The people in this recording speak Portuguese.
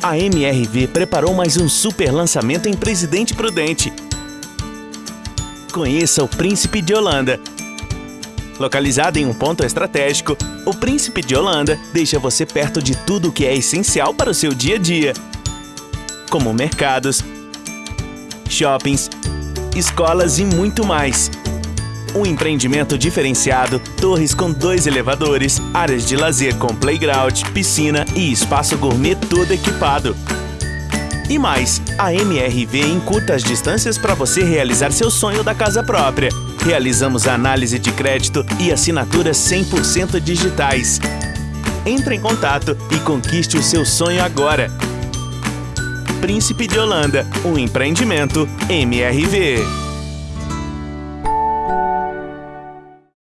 A MRV preparou mais um super lançamento em Presidente Prudente. Conheça o Príncipe de Holanda. Localizado em um ponto estratégico, o Príncipe de Holanda deixa você perto de tudo o que é essencial para o seu dia a dia, como mercados, shoppings, escolas e muito mais. Um empreendimento diferenciado, torres com dois elevadores, áreas de lazer com playground, piscina e espaço gourmet todo equipado. E mais, a MRV encurta as distâncias para você realizar seu sonho da casa própria. Realizamos análise de crédito e assinaturas 100% digitais. Entre em contato e conquiste o seu sonho agora. Príncipe de Holanda, um empreendimento MRV.